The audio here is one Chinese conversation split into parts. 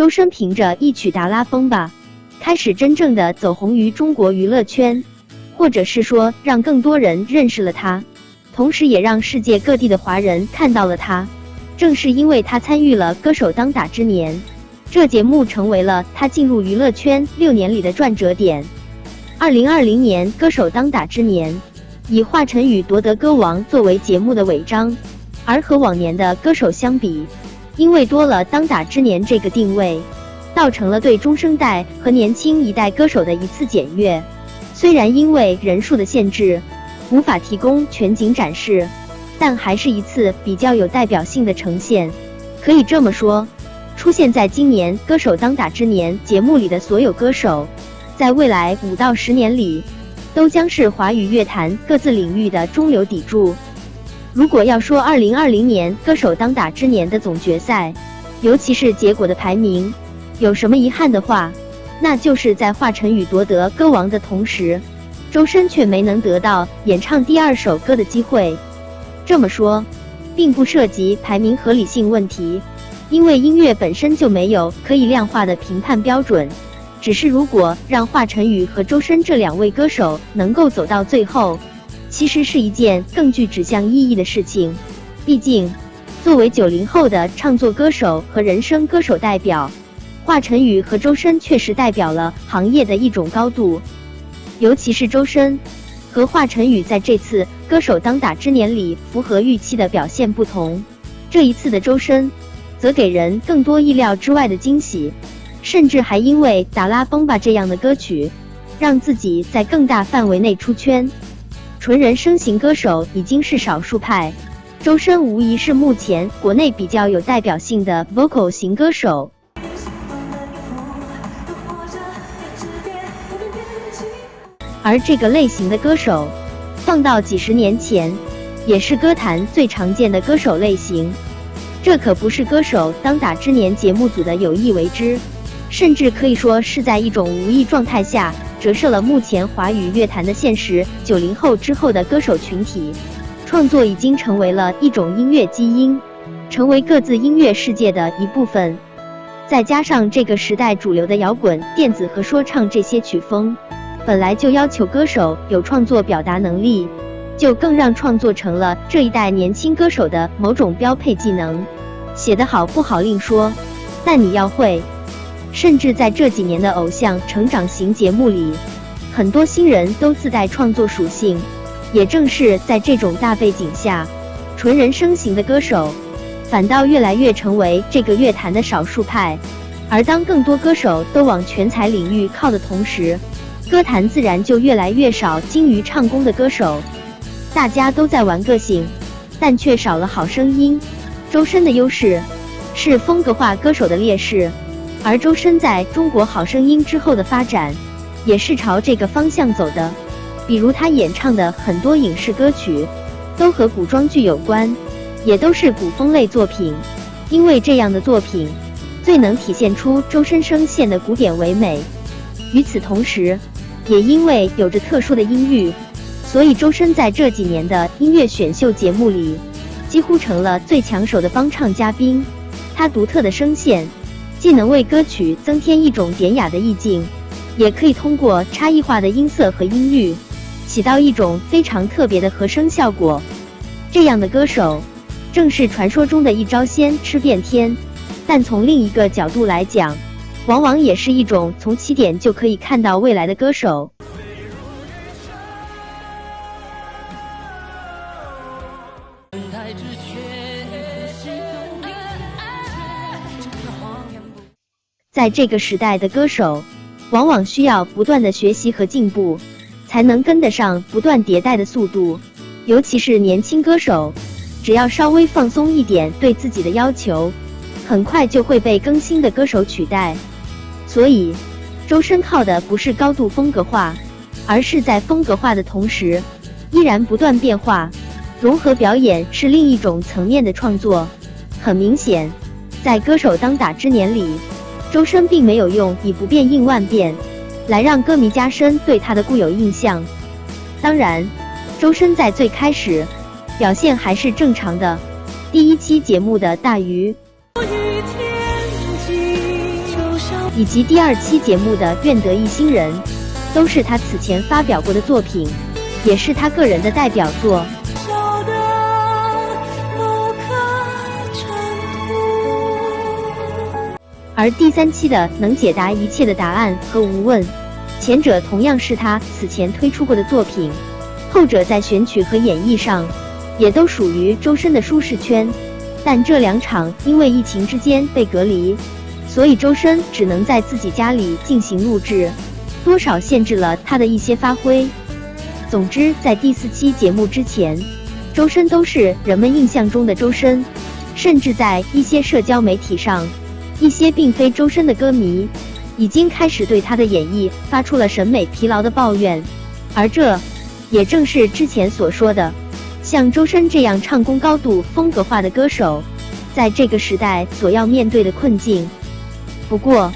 周深凭着一曲《达拉崩吧》，开始真正的走红于中国娱乐圈，或者是说让更多人认识了他，同时也让世界各地的华人看到了他。正是因为他参与了《歌手当打之年》，这节目成为了他进入娱乐圈六年里的转折点。二零二零年《歌手当打之年》以华晨宇夺得歌王作为节目的尾章，而和往年的歌手相比。因为多了“当打之年”这个定位，造成了对中生代和年轻一代歌手的一次检阅。虽然因为人数的限制，无法提供全景展示，但还是一次比较有代表性的呈现。可以这么说，出现在今年《歌手当打之年》节目里的所有歌手，在未来五到十年里，都将是华语乐坛各自领域的中流砥柱。如果要说二零二零年歌手当打之年的总决赛，尤其是结果的排名，有什么遗憾的话，那就是在华晨宇夺得歌王的同时，周深却没能得到演唱第二首歌的机会。这么说，并不涉及排名合理性问题，因为音乐本身就没有可以量化的评判标准。只是如果让华晨宇和周深这两位歌手能够走到最后。其实是一件更具指向意义的事情，毕竟，作为九零后的唱作歌手和人声歌手代表，华晨宇和周深确实代表了行业的一种高度。尤其是周深和华晨宇在这次歌手当打之年里符合预期的表现不同，这一次的周深则给人更多意料之外的惊喜，甚至还因为《达拉崩吧》这样的歌曲，让自己在更大范围内出圈。纯人声型歌手已经是少数派，周深无疑是目前国内比较有代表性的 vocal 型歌手。而这个类型的歌手，放到几十年前，也是歌坛最常见的歌手类型。这可不是歌手当打之年节目组的有意为之，甚至可以说是在一种无意状态下。折射了目前华语乐坛的现实。九零后之后的歌手群体，创作已经成为了一种音乐基因，成为各自音乐世界的一部分。再加上这个时代主流的摇滚、电子和说唱这些曲风，本来就要求歌手有创作表达能力，就更让创作成了这一代年轻歌手的某种标配技能。写得好不好另说，但你要会。甚至在这几年的偶像成长型节目里，很多新人都自带创作属性。也正是在这种大背景下，纯人声型的歌手反倒越来越成为这个乐坛的少数派。而当更多歌手都往全才领域靠的同时，歌坛自然就越来越少精于唱功的歌手。大家都在玩个性，但却少了好声音。周深的优势是风格化歌手的劣势。而周深在中国好声音之后的发展，也是朝这个方向走的。比如他演唱的很多影视歌曲，都和古装剧有关，也都是古风类作品。因为这样的作品，最能体现出周深声线的古典唯美。与此同时，也因为有着特殊的音域，所以周深在这几年的音乐选秀节目里，几乎成了最抢手的帮唱嘉宾。他独特的声线。既能为歌曲增添一种典雅的意境，也可以通过差异化的音色和音域，起到一种非常特别的和声效果。这样的歌手，正是传说中的一招鲜吃遍天。但从另一个角度来讲，往往也是一种从起点就可以看到未来的歌手。在这个时代的歌手，往往需要不断的学习和进步，才能跟得上不断迭代的速度。尤其是年轻歌手，只要稍微放松一点对自己的要求，很快就会被更新的歌手取代。所以，周深靠的不是高度风格化，而是在风格化的同时，依然不断变化。融合表演是另一种层面的创作。很明显，在歌手当打之年里。周深并没有用以不变应万变，来让歌迷加深对他的固有印象。当然，周深在最开始表现还是正常的。第一期节目的大鱼。以及第二期节目的《愿得一心人》，都是他此前发表过的作品，也是他个人的代表作。而第三期的能解答一切的答案和无问，前者同样是他此前推出过的作品，后者在选曲和演绎上也都属于周深的舒适圈。但这两场因为疫情之间被隔离，所以周深只能在自己家里进行录制，多少限制了他的一些发挥。总之，在第四期节目之前，周深都是人们印象中的周深，甚至在一些社交媒体上。一些并非周深的歌迷，已经开始对他的演绎发出了审美疲劳的抱怨，而这也正是之前所说的，像周深这样唱功高度风格化的歌手，在这个时代所要面对的困境。不过，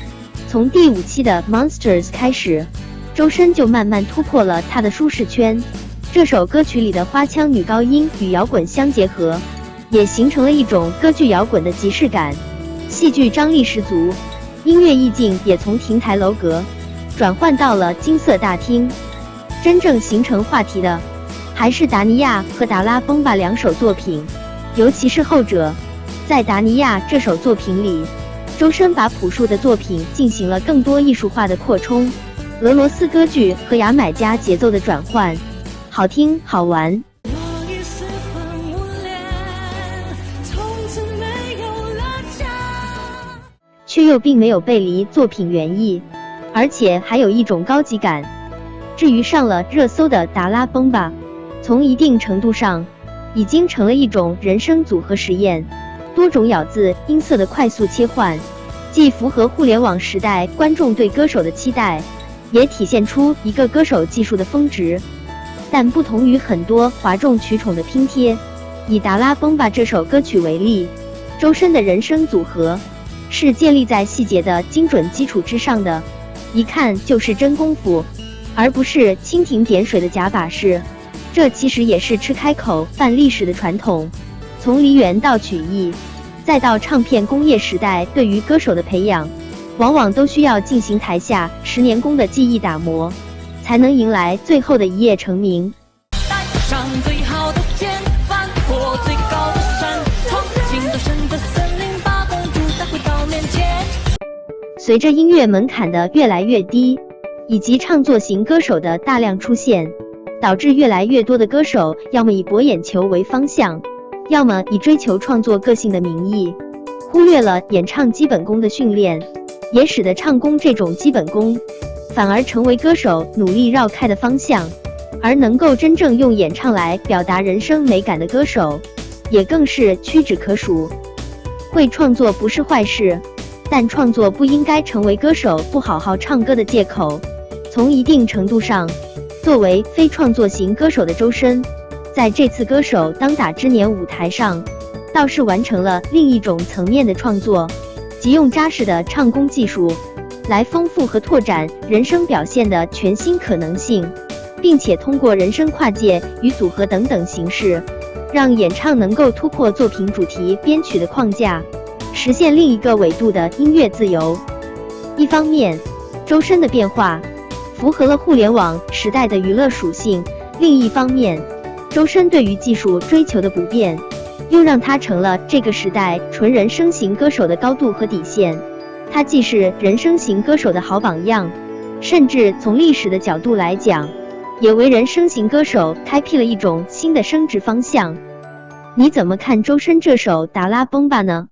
从第五期的 Monsters 开始，周深就慢慢突破了他的舒适圈。这首歌曲里的花腔女高音与摇滚相结合，也形成了一种歌剧摇滚的即视感。戏剧张力十足，音乐意境也从亭台楼阁转换到了金色大厅。真正形成话题的，还是达尼亚和达拉崩吧两首作品，尤其是后者。在达尼亚这首作品里，周深把朴树的作品进行了更多艺术化的扩充，俄罗斯歌剧和牙买加节奏的转换，好听好玩。却又并没有背离作品原意，而且还有一种高级感。至于上了热搜的达拉崩吧，从一定程度上已经成了一种人声组合实验，多种咬字音色的快速切换，既符合互联网时代观众对歌手的期待，也体现出一个歌手技术的峰值。但不同于很多哗众取宠的拼贴，以达拉崩吧这首歌曲为例，周深的人声组合。是建立在细节的精准基础之上的，一看就是真功夫，而不是蜻蜓点水的假把式。这其实也是吃开口饭历史的传统。从梨园到曲艺，再到唱片工业时代，对于歌手的培养，往往都需要进行台下十年功的技艺打磨，才能迎来最后的一夜成名。随着音乐门槛的越来越低，以及唱作型歌手的大量出现，导致越来越多的歌手要么以博眼球为方向，要么以追求创作个性的名义，忽略了演唱基本功的训练，也使得唱功这种基本功反而成为歌手努力绕开的方向。而能够真正用演唱来表达人生美感的歌手，也更是屈指可数。会创作不是坏事。但创作不应该成为歌手不好好唱歌的借口。从一定程度上，作为非创作型歌手的周深，在这次歌手当打之年舞台上，倒是完成了另一种层面的创作，即用扎实的唱功技术，来丰富和拓展人声表现的全新可能性，并且通过人声跨界与组合等等形式，让演唱能够突破作品主题编曲的框架。实现另一个维度的音乐自由。一方面，周深的变化符合了互联网时代的娱乐属性；另一方面，周深对于技术追求的不变，又让他成了这个时代纯人声型歌手的高度和底线。他既是人声型歌手的好榜样，甚至从历史的角度来讲，也为人声型歌手开辟了一种新的升职方向。你怎么看周深这首《达拉崩吧》呢？